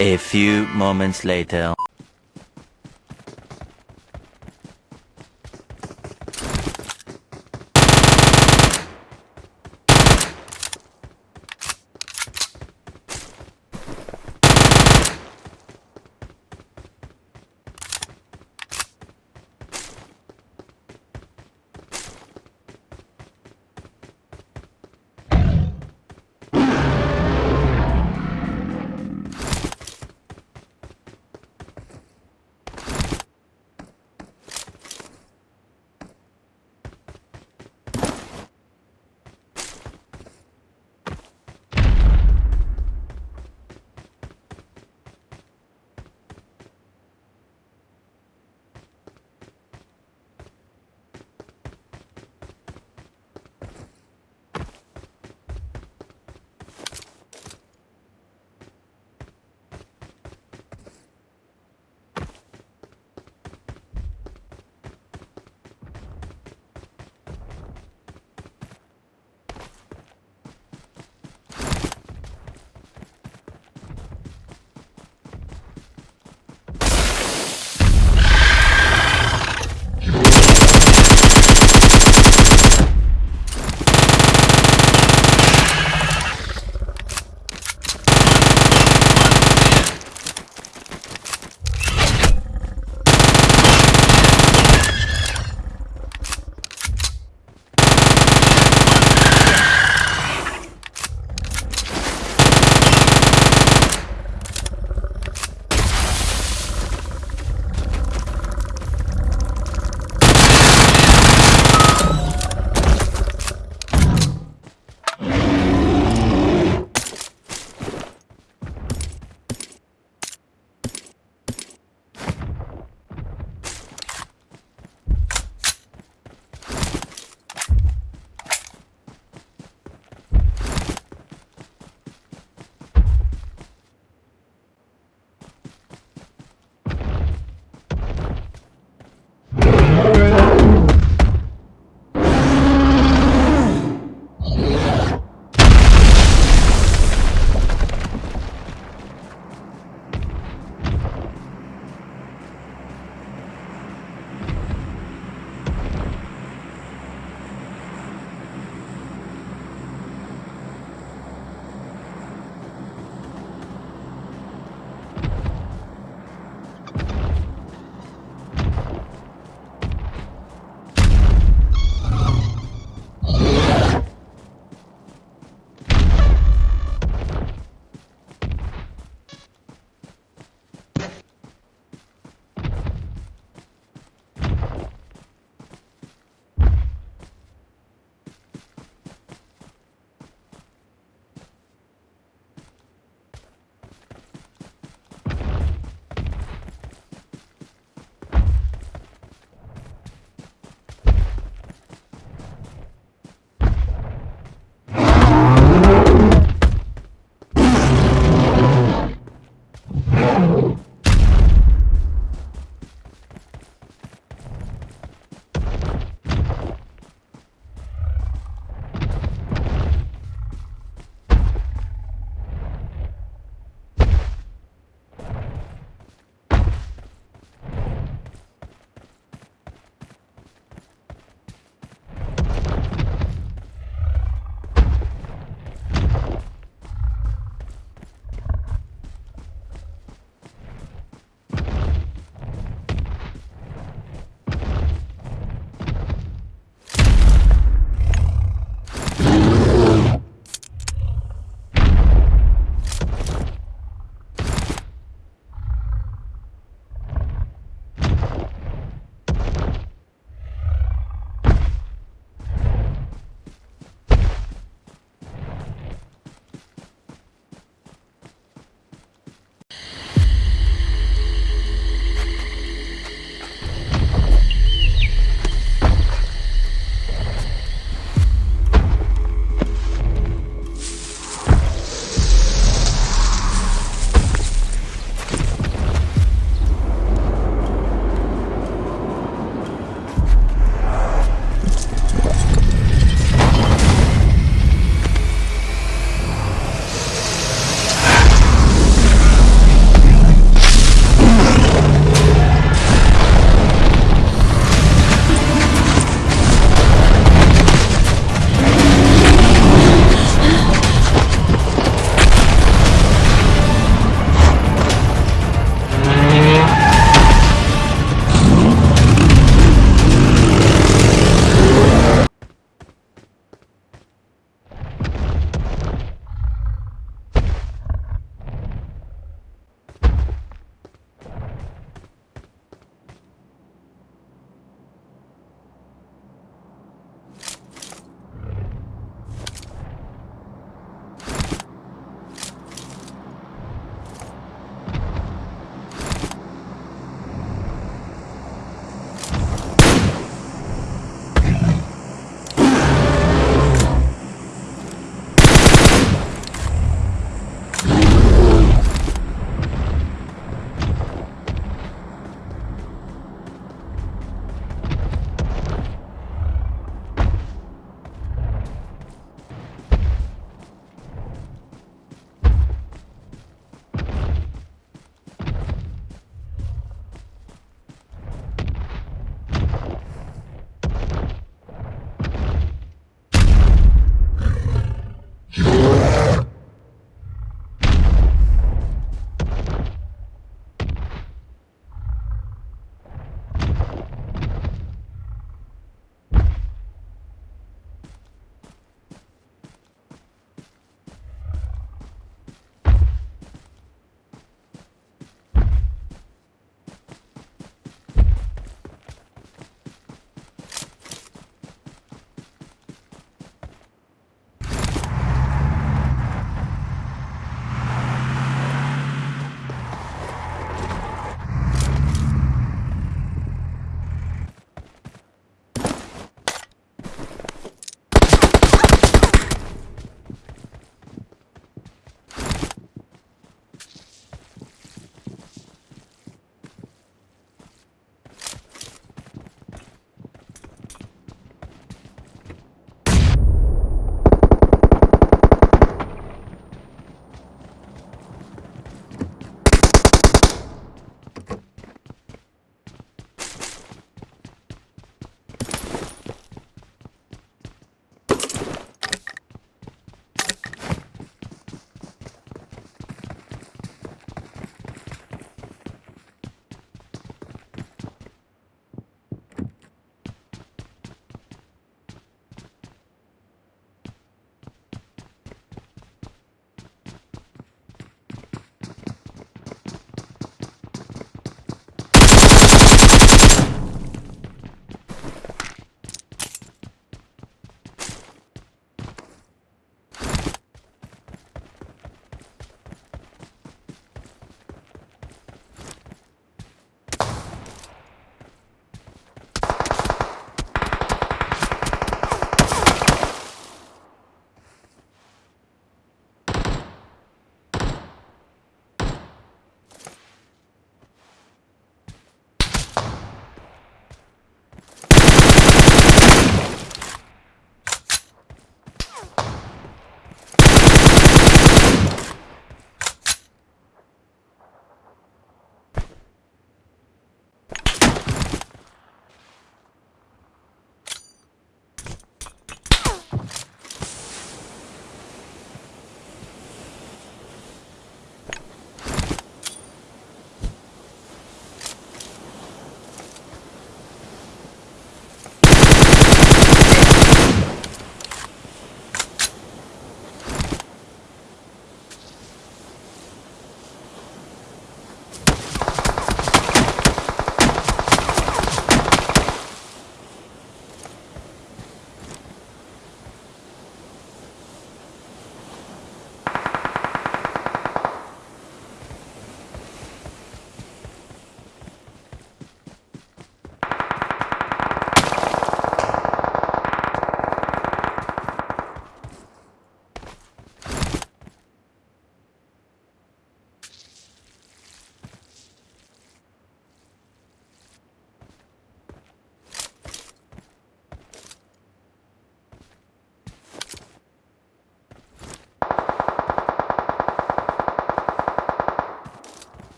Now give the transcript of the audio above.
A few moments later